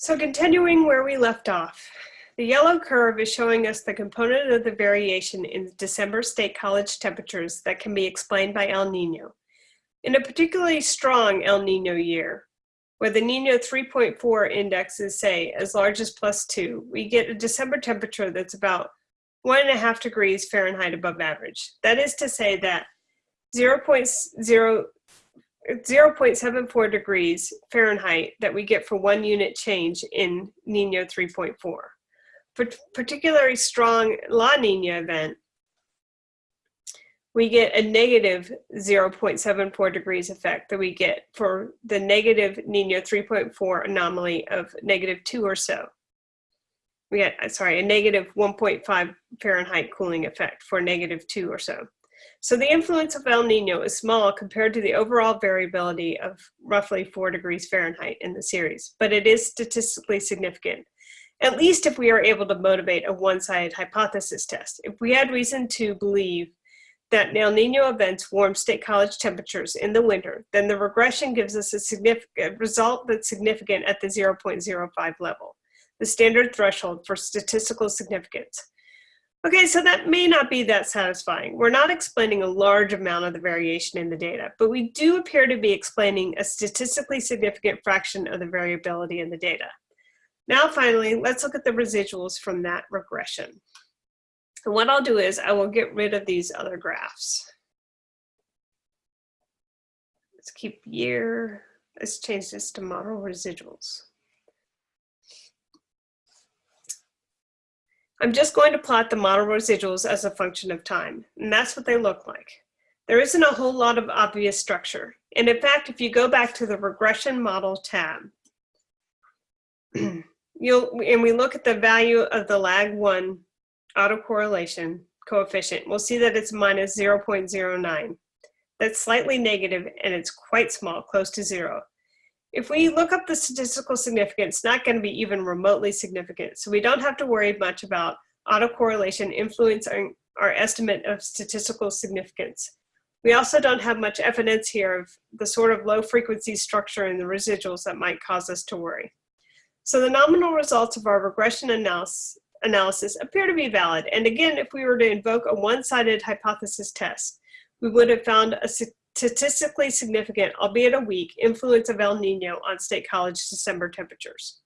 So continuing where we left off, the yellow curve is showing us the component of the variation in December state college temperatures that can be explained by El Nino. In a particularly strong El Nino year, where the Nino 3.4 index is say as large as plus two, we get a December temperature that's about one and a half degrees Fahrenheit above average. That is to say that 0.0 0.74 degrees Fahrenheit that we get for one unit change in Nino 3.4. For particularly strong La Nina event, we get a negative 0.74 degrees effect that we get for the negative Nino 3.4 anomaly of negative two or so. We get, uh, sorry, a negative 1.5 Fahrenheit cooling effect for negative two or so. So the influence of El Nino is small compared to the overall variability of roughly four degrees Fahrenheit in the series, but it is statistically significant, at least if we are able to motivate a one-sided hypothesis test. If we had reason to believe that El Nino events warm state college temperatures in the winter, then the regression gives us a significant result that's significant at the 0.05 level, the standard threshold for statistical significance. Okay, so that may not be that satisfying. We're not explaining a large amount of the variation in the data, but we do appear to be explaining a statistically significant fraction of the variability in the data. Now finally, let's look at the residuals from that regression. And what I'll do is I will get rid of these other graphs. Let's keep year, let's change this to model residuals. I'm just going to plot the model residuals as a function of time, and that's what they look like. There isn't a whole lot of obvious structure. And in fact, if you go back to the regression model tab, you'll, and we look at the value of the lag one autocorrelation coefficient, we'll see that it's minus 0.09. That's slightly negative and it's quite small, close to zero. If we look up the statistical significance, it's not going to be even remotely significant. So we don't have to worry much about autocorrelation influencing our estimate of statistical significance. We also don't have much evidence here of the sort of low frequency structure in the residuals that might cause us to worry. So the nominal results of our regression analysis, analysis appear to be valid. And again, if we were to invoke a one-sided hypothesis test, we would have found a statistically significant, albeit a weak, influence of El Nino on State College December temperatures.